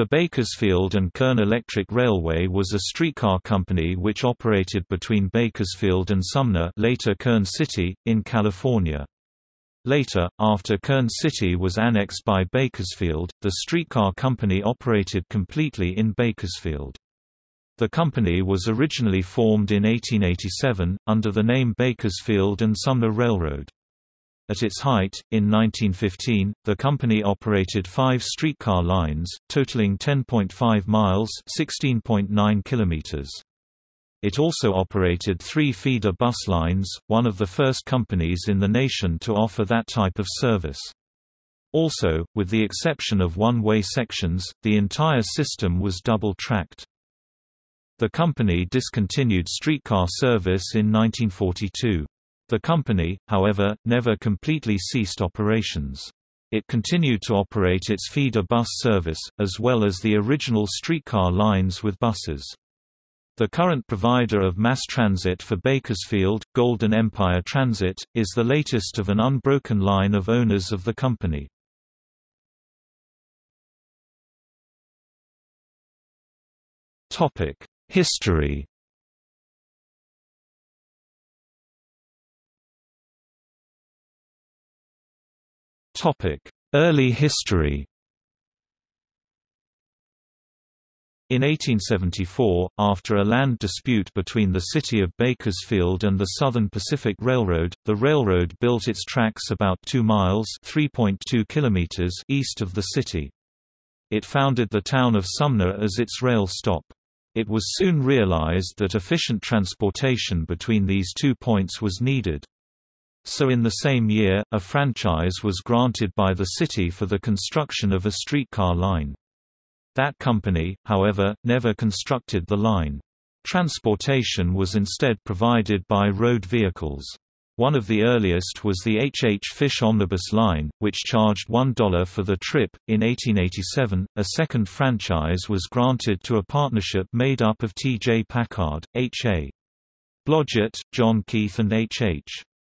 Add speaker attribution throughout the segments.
Speaker 1: The Bakersfield and Kern Electric Railway was a streetcar company which operated between Bakersfield and Sumner later Kern City, in California. Later, after Kern City was annexed by Bakersfield, the streetcar company operated completely in Bakersfield. The company was originally formed in 1887, under the name Bakersfield and Sumner Railroad. At its height, in 1915, the company operated five streetcar lines, totaling 10.5 miles (16.9 kilometers). It also operated three feeder bus lines, one of the first companies in the nation to offer that type of service. Also, with the exception of one-way sections, the entire system was double-tracked. The company discontinued streetcar service in 1942. The company, however, never completely ceased operations. It continued to operate its feeder bus service, as well as the original streetcar lines with buses. The current provider of mass transit for Bakersfield, Golden Empire Transit, is the latest of an unbroken line of owners of the company. History Early history In 1874, after a land dispute between the city of Bakersfield and the Southern Pacific Railroad, the railroad built its tracks about 2 miles (3.2 kilometers) east of the city. It founded the town of Sumner as its rail stop. It was soon realized that efficient transportation between these two points was needed. So in the same year, a franchise was granted by the city for the construction of a streetcar line. That company, however, never constructed the line. Transportation was instead provided by road vehicles. One of the earliest was the H. H. Fish Omnibus Line, which charged $1 for the trip. In 1887, a second franchise was granted to a partnership made up of T. J. Packard, H. A. Blodgett, John Keith, and H.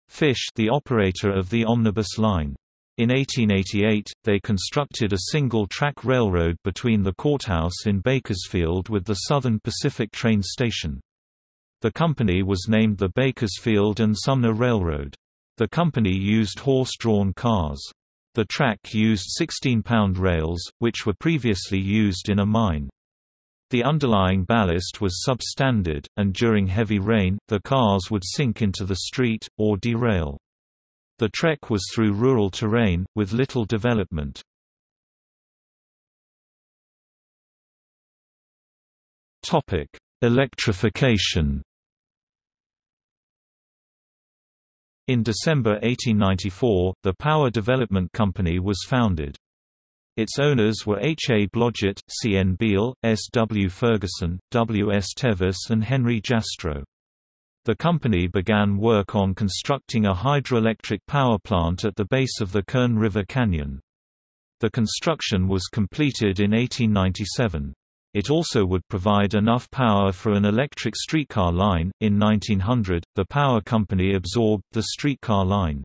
Speaker 1: Fish, the operator of the omnibus line. In 1888, they constructed a single-track railroad between the courthouse in Bakersfield with the Southern Pacific train station. The company was named the Bakersfield and Sumner Railroad. The company used horse-drawn cars. The track used 16-pound rails, which were previously used in a mine. The underlying ballast was substandard, and during heavy rain, the cars would sink into the street, or derail. The trek was through rural terrain, with little development. Electrification In December 1894, the Power Development Company was founded. Its owners were H. A. Blodgett, C. N. Beale, S. W. Ferguson, W. S. Tevis and Henry Jastrow. The company began work on constructing a hydroelectric power plant at the base of the Kern River Canyon. The construction was completed in 1897. It also would provide enough power for an electric streetcar line. In 1900, the power company absorbed the streetcar line.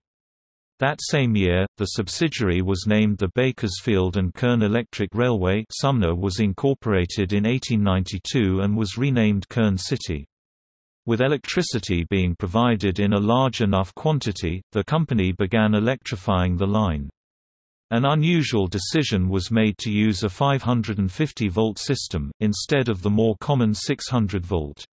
Speaker 1: That same year, the subsidiary was named the Bakersfield and Kern Electric Railway. Sumner was incorporated in 1892 and was renamed Kern City. With electricity being provided in a large enough quantity, the company began electrifying the line. An unusual decision was made to use a 550-volt system, instead of the more common 600-volt.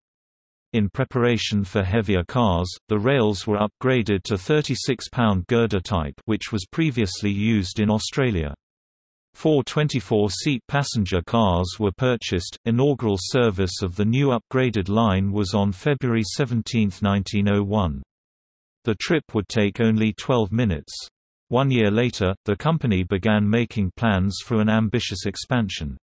Speaker 1: In preparation for heavier cars, the rails were upgraded to 36-pound girder type which was previously used in Australia. Four 24-seat passenger cars were purchased. Inaugural service of the new upgraded line was on February 17, 1901. The trip would take only 12 minutes. One year later, the company began making plans for an ambitious expansion.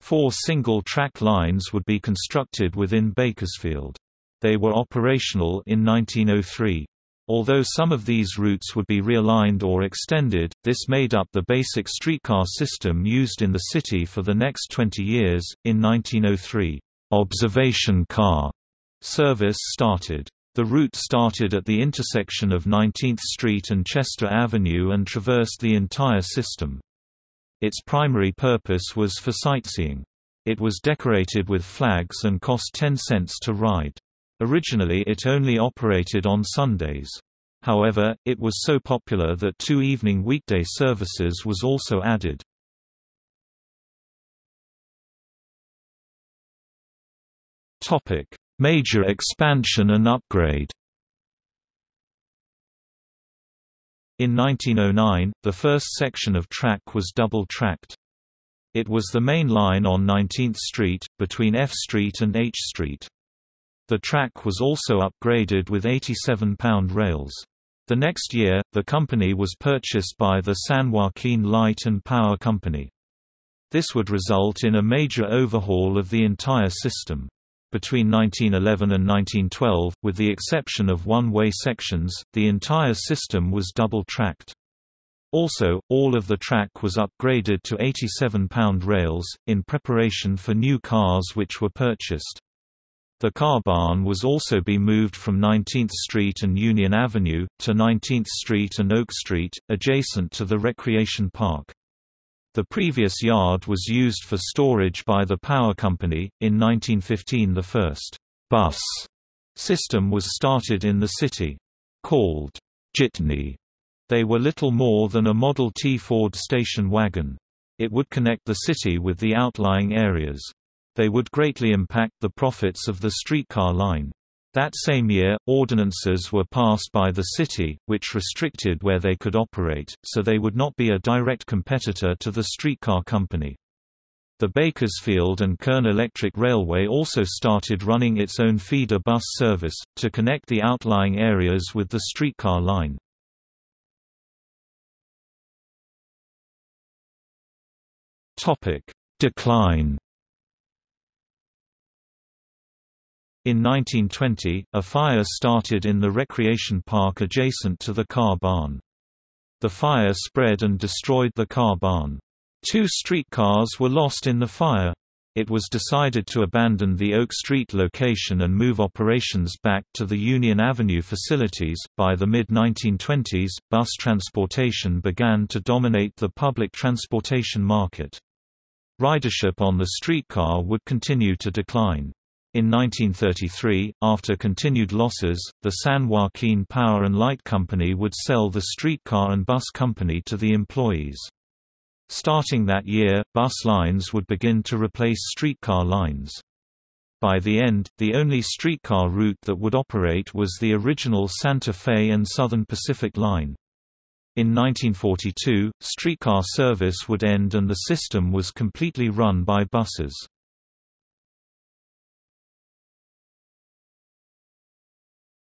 Speaker 1: Four single-track lines would be constructed within Bakersfield. They were operational in 1903. Although some of these routes would be realigned or extended, this made up the basic streetcar system used in the city for the next 20 years. In 1903, observation car service started. The route started at the intersection of 19th Street and Chester Avenue and traversed the entire system. Its primary purpose was for sightseeing. It was decorated with flags and cost 10 cents to ride. Originally it only operated on Sundays. However, it was so popular that two evening weekday services was also added. Major expansion and upgrade In 1909, the first section of track was double-tracked. It was the main line on 19th Street, between F Street and H Street. The track was also upgraded with 87-pound rails. The next year, the company was purchased by the San Joaquin Light and Power Company. This would result in a major overhaul of the entire system. Between 1911 and 1912, with the exception of one-way sections, the entire system was double-tracked. Also, all of the track was upgraded to 87-pound rails, in preparation for new cars which were purchased. The car barn was also be moved from 19th Street and Union Avenue, to 19th Street and Oak Street, adjacent to the recreation park. The previous yard was used for storage by the power company. In 1915, the first bus system was started in the city. Called Jitney, they were little more than a Model T Ford station wagon. It would connect the city with the outlying areas. They would greatly impact the profits of the streetcar line. That same year, ordinances were passed by the city, which restricted where they could operate, so they would not be a direct competitor to the streetcar company. The Bakersfield and Kern Electric Railway also started running its own feeder bus service, to connect the outlying areas with the streetcar line. Decline In 1920, a fire started in the recreation park adjacent to the car barn. The fire spread and destroyed the car barn. Two streetcars were lost in the fire. It was decided to abandon the Oak Street location and move operations back to the Union Avenue facilities. By the mid 1920s, bus transportation began to dominate the public transportation market. Ridership on the streetcar would continue to decline. In 1933, after continued losses, the San Joaquin Power and Light Company would sell the streetcar and bus company to the employees. Starting that year, bus lines would begin to replace streetcar lines. By the end, the only streetcar route that would operate was the original Santa Fe and Southern Pacific Line. In 1942, streetcar service would end and the system was completely run by buses.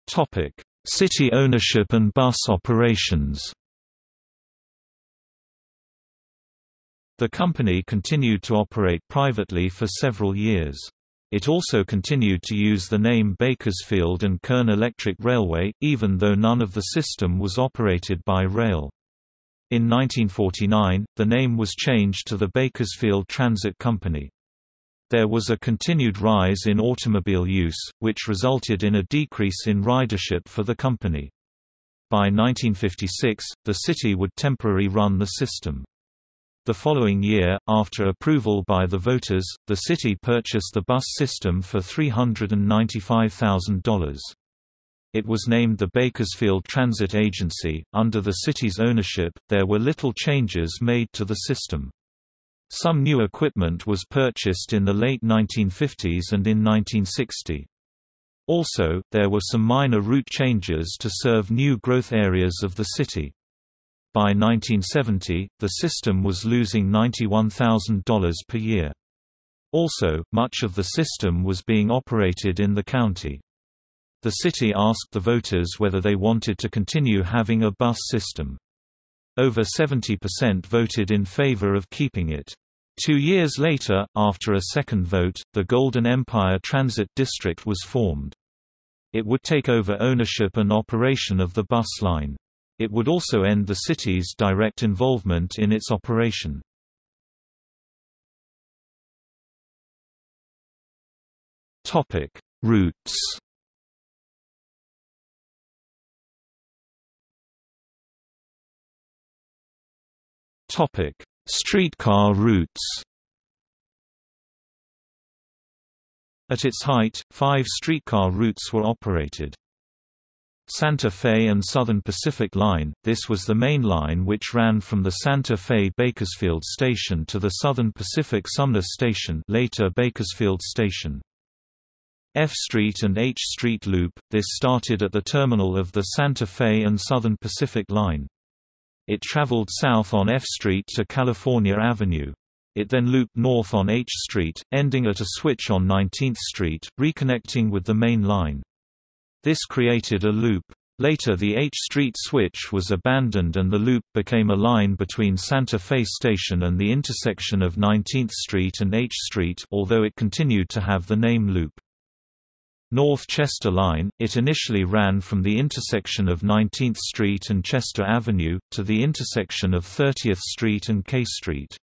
Speaker 1: Topic: City ownership and bus operations. The company continued to operate privately for several years. It also continued to use the name Bakersfield and Kern Electric Railway, even though none of the system was operated by rail. In 1949, the name was changed to the Bakersfield Transit Company. There was a continued rise in automobile use, which resulted in a decrease in ridership for the company. By 1956, the city would temporarily run the system. The following year, after approval by the voters, the city purchased the bus system for $395,000. It was named the Bakersfield Transit Agency. Under the city's ownership, there were little changes made to the system. Some new equipment was purchased in the late 1950s and in 1960. Also, there were some minor route changes to serve new growth areas of the city. By 1970, the system was losing $91,000 per year. Also, much of the system was being operated in the county. The city asked the voters whether they wanted to continue having a bus system. Over 70% voted in favor of keeping it. Two years later, after a second vote, the Golden Empire Transit District was formed. It would take over ownership and operation of the bus line. It would also end the city's direct involvement in its operation. Routes Topic: Streetcar routes At its height, five streetcar routes were operated. Santa Fe and Southern Pacific Line – This was the main line which ran from the Santa Fe Bakersfield Station to the Southern Pacific Sumner Station later Bakersfield Station. F Street and H Street Loop – This started at the terminal of the Santa Fe and Southern Pacific Line. It traveled south on F Street to California Avenue. It then looped north on H Street, ending at a switch on 19th Street, reconnecting with the main line. This created a loop. Later the H Street switch was abandoned and the loop became a line between Santa Fe Station and the intersection of 19th Street and H Street although it continued to have the name loop. North Chester Line, it initially ran from the intersection of 19th Street and Chester Avenue, to the intersection of 30th Street and K Street.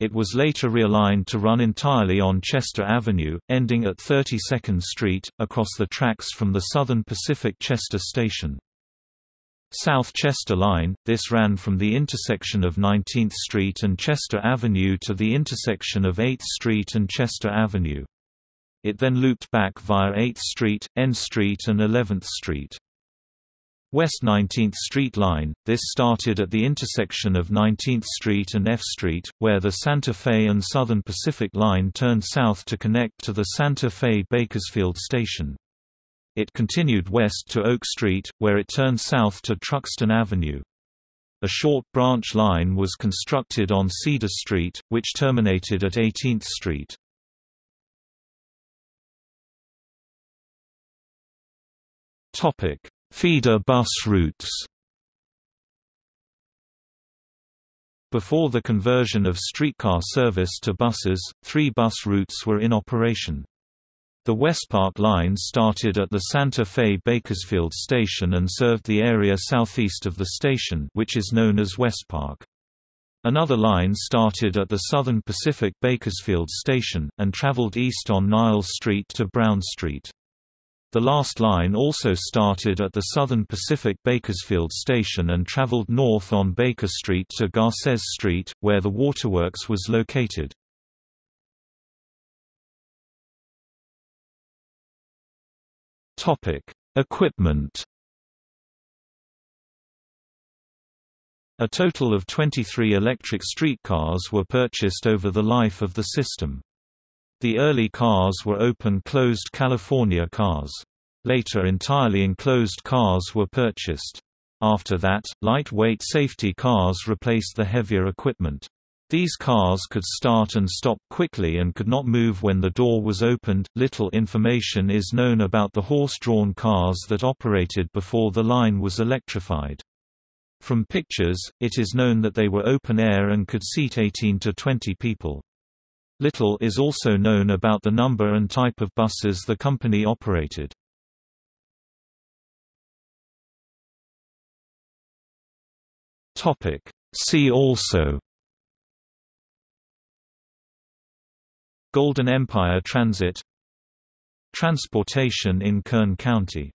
Speaker 1: It was later realigned to run entirely on Chester Avenue, ending at 32nd Street, across the tracks from the Southern Pacific Chester Station. South Chester Line, this ran from the intersection of 19th Street and Chester Avenue to the intersection of 8th Street and Chester Avenue. It then looped back via 8th Street, N Street and 11th Street. West 19th Street Line, this started at the intersection of 19th Street and F Street, where the Santa Fe and Southern Pacific Line turned south to connect to the Santa Fe Bakersfield Station. It continued west to Oak Street, where it turned south to Truxtun Avenue. A short branch line was constructed on Cedar Street, which terminated at 18th Street. Topic: Feeder bus routes. Before the conversion of streetcar service to buses, three bus routes were in operation. The Westpark line started at the Santa Fe Bakersfield station and served the area southeast of the station which is known as Westpark. Another line started at the Southern Pacific Bakersfield station, and traveled east on Niles Street to Brown Street. The last line also started at the Southern Pacific Bakersfield station and traveled north on Baker Street to Garces Street, where the waterworks was located. Equipment A total of 23 electric streetcars were purchased over the life of the system. The early cars were open-closed California cars. Later entirely enclosed cars were purchased. After that, lightweight safety cars replaced the heavier equipment. These cars could start and stop quickly and could not move when the door was opened. Little information is known about the horse drawn cars that operated before the line was electrified. From pictures, it is known that they were open air and could seat 18 to 20 people. Little is also known about the number and type of buses the company operated. See also Golden Empire Transit Transportation in Kern County